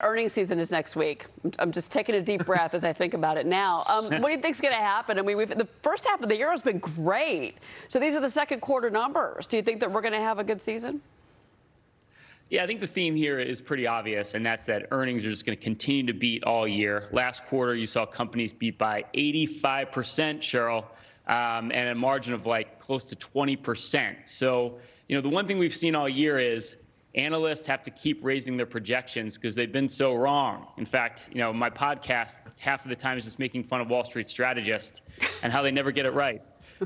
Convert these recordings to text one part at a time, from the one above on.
Earnings season is next week. I'm just taking a deep breath as I think about it now. Um, what do you think is going to happen? I mean, the first half of the year has been great. So these are the second quarter numbers. Do you think that we're going to have a good season? Yeah, I think the theme here is pretty obvious, and that's that earnings are just going to continue to beat all year. Last quarter, you saw companies beat by 85%, Cheryl, um, and a margin of like close to 20%. So, you know, the one thing we've seen all year is analysts have to keep raising their projections because they've been so wrong. In fact, you know, my podcast half of the time is just making fun of Wall Street strategists and how they never get it right.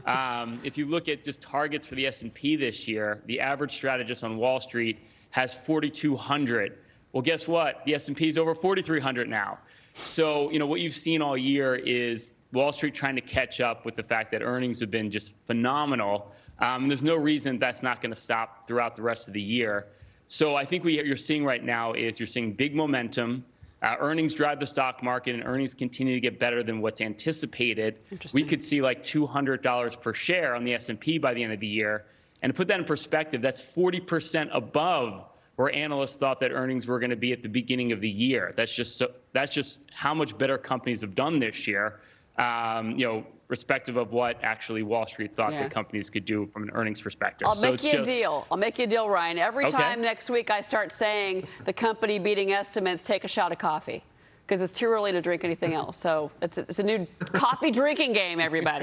Um, if you look at just targets for the S&P this year, the average strategist on Wall Street has 4,200. Well, guess what? The S&P is over 4,300 now. So, you know, what you've seen all year is Wall Street trying to catch up with the fact that earnings have been just phenomenal. Um, there's no reason that's not going to stop throughout the rest of the year. So I think what you're seeing right now is you're seeing big momentum. Uh, earnings drive the stock market, and earnings continue to get better than what's anticipated. We could see like $200 per share on the S&P by the end of the year. And to put that in perspective, that's 40% above where analysts thought that earnings were going to be at the beginning of the year. That's just so, that's just how much better companies have done this year. Um, you know, respective of what actually Wall Street thought yeah. companies could do from an earnings perspective. I'll so make you just... a deal. I'll make you a deal, Ryan. Every okay. time next week I start saying the company beating estimates, take a shot of coffee because it's too early to drink anything else. So it's a, it's a new coffee drinking game, everybody.